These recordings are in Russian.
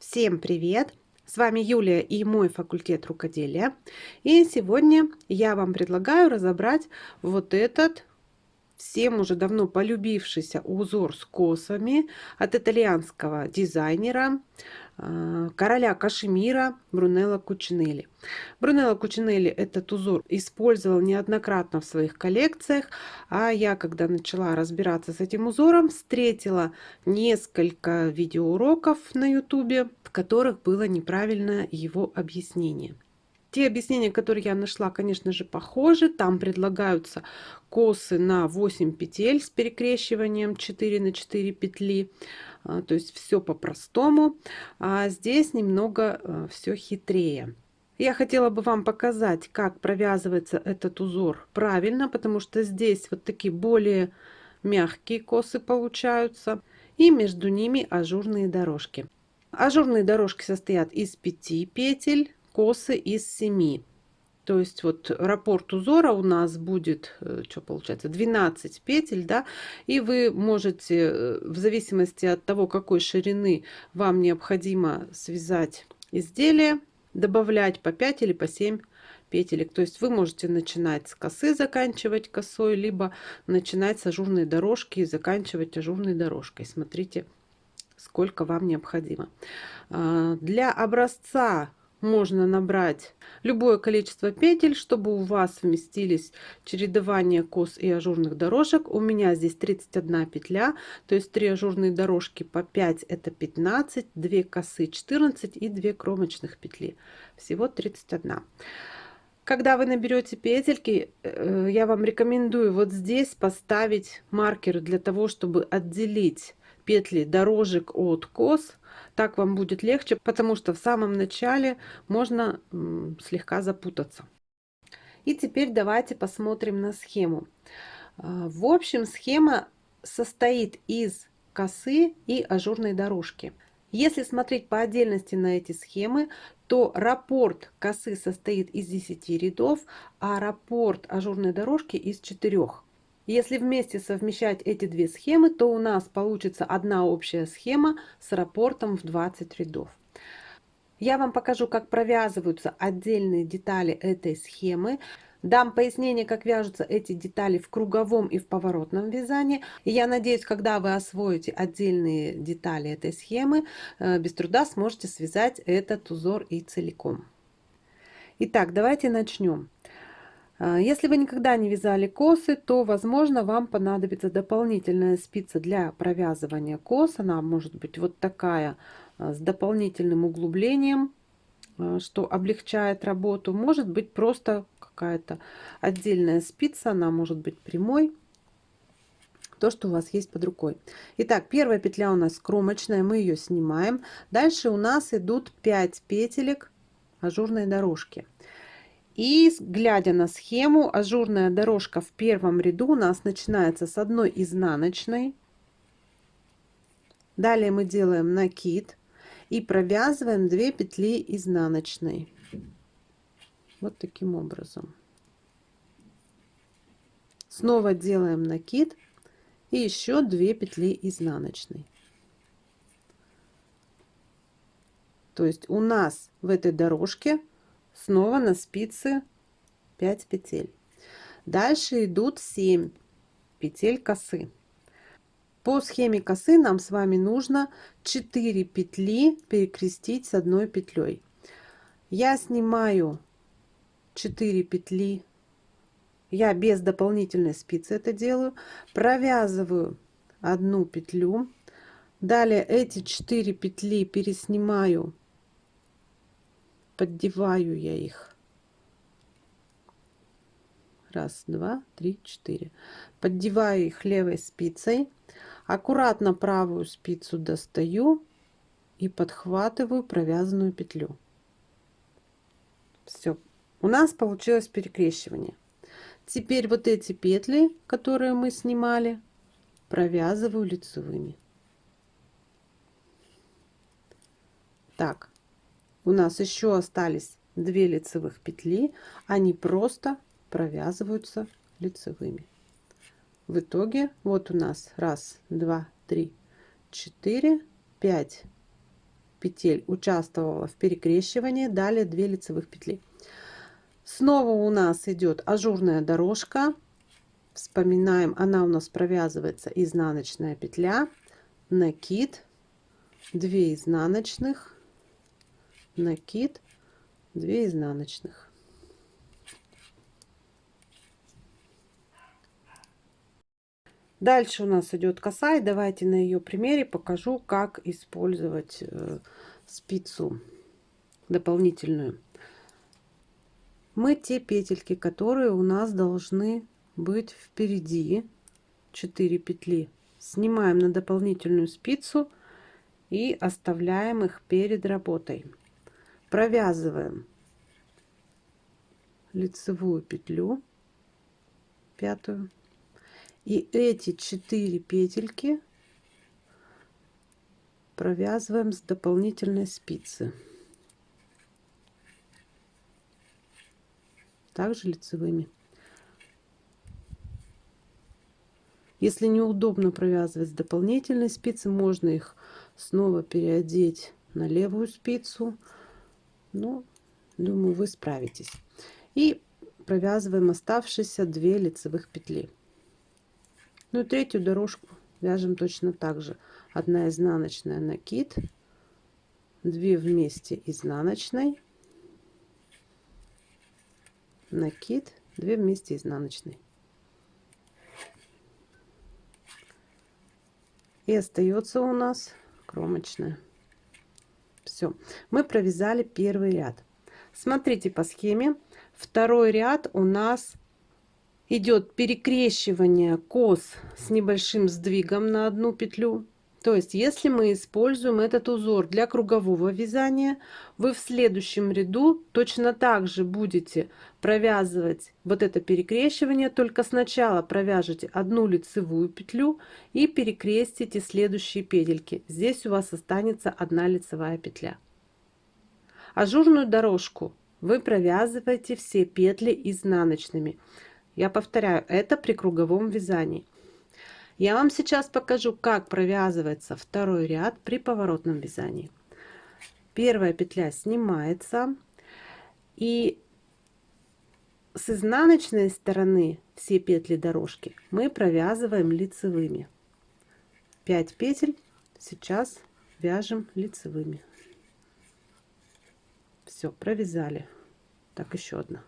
Всем привет! С вами Юлия и мой факультет рукоделия. И сегодня я вам предлагаю разобрать вот этот всем уже давно полюбившийся узор с косами от итальянского дизайнера э, короля Кашемира Брунелло Кучинелли. Брунелло Кучинелли этот узор использовал неоднократно в своих коллекциях, а я, когда начала разбираться с этим узором, встретила несколько видеоуроков на ютубе, в которых было неправильное его объяснение. Те объяснения, которые я нашла, конечно же, похожи. Там предлагаются косы на 8 петель с перекрещиванием 4 на 4 петли. А, то есть все по-простому. А здесь немного э, все хитрее. Я хотела бы вам показать, как провязывается этот узор правильно, потому что здесь вот такие более мягкие косы получаются. И между ними ажурные дорожки. Ажурные дорожки состоят из 5 петель косы из 7. То есть вот раппорт узора у нас будет, э, что получается, 12 петель, да, и вы можете, э, в зависимости от того, какой ширины вам необходимо связать изделие, добавлять по 5 или по 7 петелек. То есть вы можете начинать с косы, заканчивать косой, либо начинать с ажурной дорожки и заканчивать ажурной дорожкой. Смотрите, сколько вам необходимо. А, для образца можно набрать любое количество петель, чтобы у вас вместились чередование кос и ажурных дорожек. У меня здесь 31 петля, то есть 3 ажурные дорожки по 5 это 15, 2 косы 14 и 2 кромочных петли. Всего 31. Когда вы наберете петельки, э, я вам рекомендую вот здесь поставить маркер для того, чтобы отделить петли дорожек от кос так вам будет легче, потому что в самом начале можно слегка запутаться. И теперь давайте посмотрим на схему. А, в общем, схема состоит из косы и ажурной дорожки. Если смотреть по отдельности на эти схемы, то раппорт косы состоит из 10 рядов, а раппорт ажурной дорожки из 4. Если вместе совмещать эти две схемы, то у нас получится одна общая схема с раппортом в 20 рядов. Я вам покажу, как провязываются отдельные детали этой схемы. Дам пояснение, как вяжутся эти детали в круговом и в поворотном вязании. И я надеюсь, когда вы освоите отдельные детали этой схемы, э, без труда сможете связать этот узор и целиком. Итак, давайте начнем. А, если вы никогда не вязали косы, то, возможно, вам понадобится дополнительная спица для провязывания кос. Она может быть вот такая, а, с дополнительным углублением, а, что облегчает работу. Может быть просто какая-то отдельная спица, она может быть прямой. То, что у вас есть под рукой. Итак, первая петля у нас кромочная, мы ее снимаем. Дальше у нас идут 5 петелек ажурной дорожки. И глядя на схему, ажурная дорожка в первом ряду у нас начинается с одной изнаночной. Далее мы делаем накид и провязываем 2 петли изнаночной. Вот таким образом. Снова делаем накид и еще 2 петли изнаночной. То есть у нас в этой дорожке снова на спице 5 петель. Дальше идут 7 петель косы. По схеме косы нам с вами нужно 4 петли перекрестить с одной петлей. Я снимаю 4 петли. Я без дополнительной спицы это делаю. Провязываю одну петлю. Далее эти 4 петли переснимаю поддеваю я их. Раз, два, три, четыре. Поддеваю их левой спицей. Аккуратно правую спицу достаю и подхватываю провязанную петлю. Все. У нас получилось перекрещивание. Теперь вот эти петли, которые мы снимали, провязываю лицевыми. Так, у нас еще остались 2 лицевых петли. Они просто провязываются лицевыми. В итоге вот у нас раз два три четыре пять петель участвовала в перекрещивании далее 2 лицевых петли. Снова у нас идет ажурная дорожка. Вспоминаем она у нас провязывается изнаночная петля. Накид. 2 изнаночных накид 2 изнаночных Дальше у нас идет коса, и давайте на ее примере покажу, как использовать э, спицу дополнительную. Мы те петельки, которые у нас должны быть впереди, 4 петли, снимаем на дополнительную спицу и оставляем их перед работой. Провязываем лицевую петлю, пятую, и эти четыре петельки провязываем с дополнительной спицы. Также лицевыми. Если неудобно провязывать с дополнительной спицы можно их снова переодеть на левую спицу ну думаю вы справитесь и провязываем оставшиеся 2 лицевых петли ну и третью дорожку вяжем точно так же. Одна изнаночная накид, 2 вместе изнаночной, накид, 2 вместе изнаночной. И остается у нас кромочная. Все, мы провязали первый ряд. Смотрите по схеме. Второй ряд у нас идет перекрещивание кос с небольшим сдвигом на одну петлю. То есть, если мы используем этот узор для кругового вязания, вы в следующем ряду точно так же будете провязывать вот это перекрещивание, только сначала провяжете одну лицевую петлю и перекрестите следующие петельки. Здесь у вас останется одна лицевая петля. Ажурную дорожку вы провязываете все петли изнаночными. Я повторяю, это при круговом вязании. Я вам сейчас покажу, как провязывается второй ряд при поворотном вязании. Первая петля снимается и с изнаночной стороны все петли дорожки мы провязываем лицевыми. 5 петель сейчас вяжем лицевыми. Все, провязали. Так, еще одна.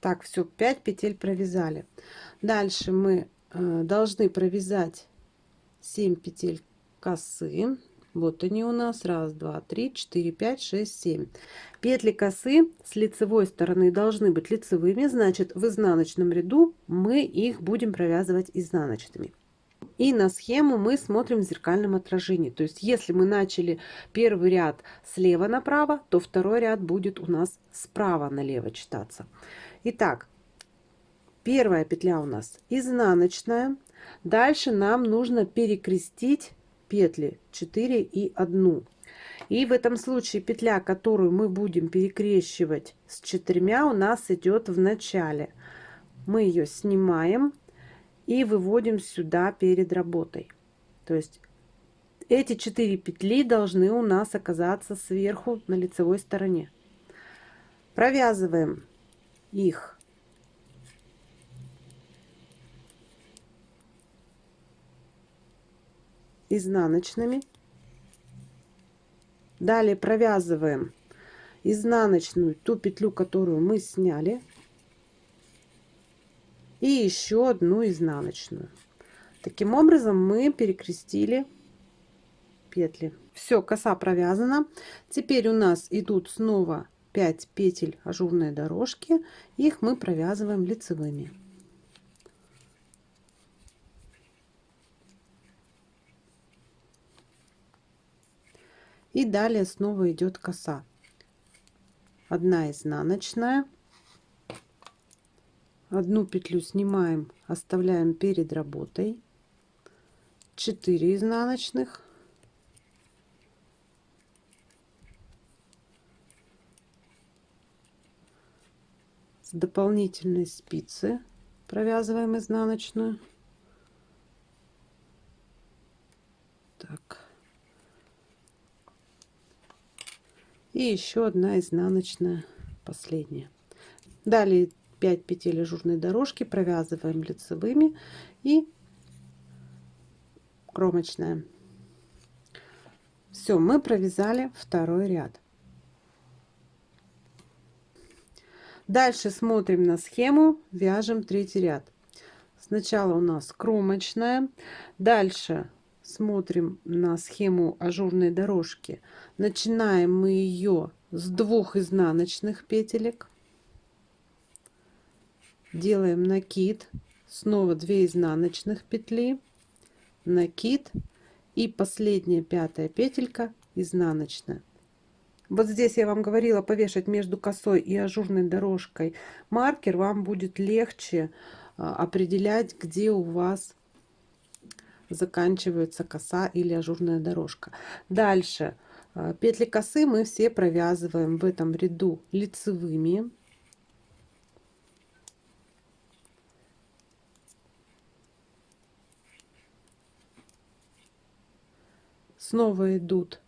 Так, все, 5 петель провязали. Дальше мы э, должны провязать 7 петель косы. Вот они у нас. Раз, два, три, четыре, пять, шесть, семь. Петли косы с лицевой стороны должны быть лицевыми. Значит, в изнаночном ряду мы их будем провязывать изнаночными. И на схему мы смотрим в зеркальном отражении. То есть, если мы начали первый ряд слева направо, то второй ряд будет у нас справа налево читаться. Итак, первая петля у нас изнаночная. Дальше нам нужно перекрестить петли 4 и 1. И в этом случае петля, которую мы будем перекрещивать с четырьмя, у нас идет в начале. Мы ее снимаем и выводим сюда перед работой. То есть эти четыре петли должны у нас оказаться сверху на лицевой стороне. Провязываем их изнаночными. Далее провязываем изнаночную ту петлю, которую мы сняли. И еще одну изнаночную. Таким образом мы перекрестили петли. Все, коса провязана. Теперь у нас идут снова 5 петель ажурной дорожки. Их мы провязываем лицевыми. И далее снова идет коса. Одна изнаночная. Одну петлю снимаем оставляем перед работой. 4 изнаночных с дополнительной спицы провязываем изнаночную. Так. И еще одна изнаночная последняя. Далее 5 петель ажурной дорожки провязываем лицевыми и кромочная. Все мы провязали второй ряд. Дальше смотрим на схему вяжем третий ряд. Сначала у нас кромочная дальше смотрим на схему ажурной дорожки. Начинаем мы ее с двух изнаночных петелек. Делаем накид снова 2 изнаночных петли накид и последняя пятая петелька изнаночная вот здесь я вам говорила повешать между косой и ажурной дорожкой. Маркер вам будет легче а, определять где у вас заканчивается коса или ажурная дорожка. Дальше. А, петли косы мы все провязываем в этом ряду лицевыми. Снова идут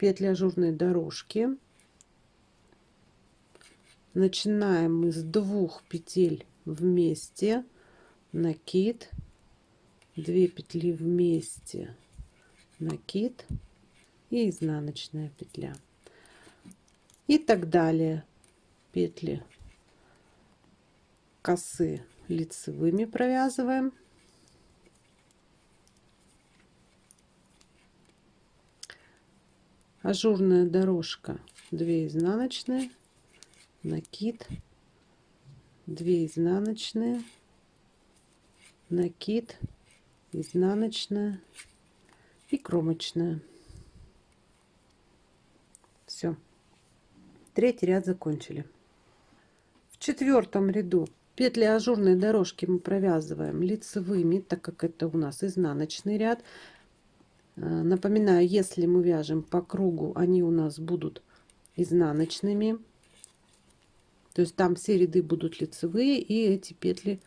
петли ажурной дорожки. Начинаем мы с двух петель вместе. Накид. 2 петли вместе. Накид. И изнаночная петля. И так далее. Петли косы лицевыми провязываем ажурная дорожка 2 изнаночные накид 2 изнаночные накид изнаночная и кромочная. Все третий ряд закончили. В четвертом ряду петли ажурной дорожки мы провязываем лицевыми так как это у нас изнаночный ряд напоминаю, если мы вяжем по кругу, они у нас будут изнаночными. То есть там все ряды будут лицевые, и эти петли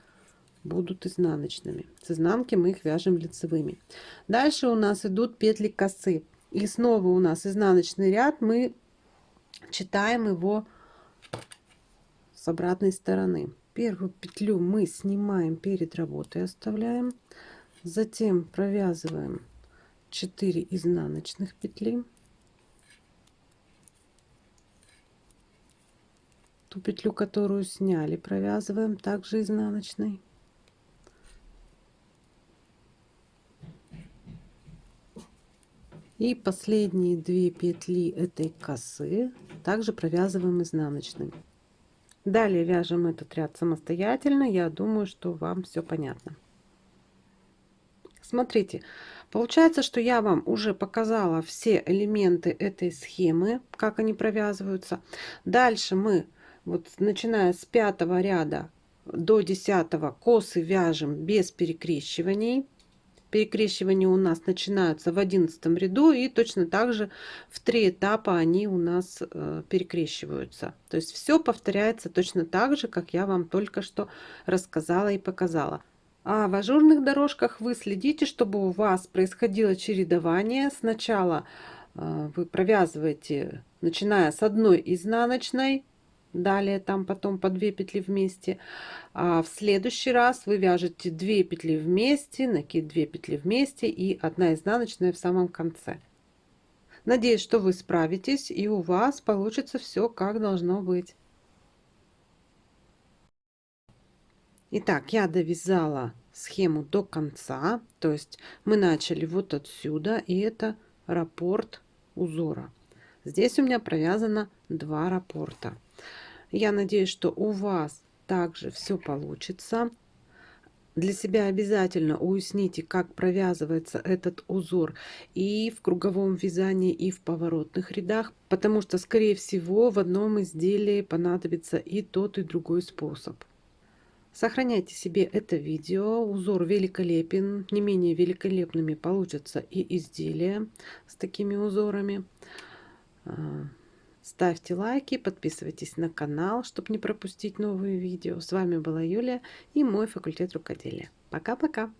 будут изнаночными. С изнанки мы их вяжем лицевыми. Дальше у нас идут петли косы. И снова у нас изнаночный ряд. Мы читаем его с обратной стороны. Первую петлю мы снимаем перед работой, оставляем. Затем провязываем 4 изнаночных петли. Ту петлю которую сняли провязываем также изнаночной. И последние две петли этой косы также провязываем изнаночной. Далее вяжем этот ряд самостоятельно. Я думаю что вам все понятно. Смотрите Получается, что я вам уже показала все элементы этой схемы, как они провязываются. Дальше мы, вот начиная с пятого ряда до десятого, косы вяжем без перекрещиваний. Перекрещивания у нас начинаются в одиннадцатом ряду и точно так же в три этапа они у нас э, перекрещиваются. То есть все повторяется точно так же, как я вам только что рассказала и показала. А в ажурных дорожках вы следите, чтобы у вас происходило чередование. Сначала э, вы провязываете, начиная с одной изнаночной, далее там потом по 2 петли вместе. А в следующий раз вы вяжете 2 петли вместе, накид 2 петли вместе и одна изнаночная в самом конце. Надеюсь, что вы справитесь и у вас получится все как должно быть. Итак, я довязала схему до конца. То есть мы начали вот отсюда, и это раппорт узора. Здесь у меня провязано два раппорта. Я надеюсь, что у вас также все получится. Для себя обязательно уясните, как провязывается этот узор и в круговом вязании, и в поворотных рядах, потому что, скорее всего, в одном изделии понадобится и тот, и другой способ. Сохраняйте себе это видео. Узор великолепен. Не менее великолепными получатся и изделия с такими узорами. А, ставьте лайки, подписывайтесь на канал, чтобы не пропустить новые видео. С вами была Юлия и мой факультет рукоделия. Пока-пока!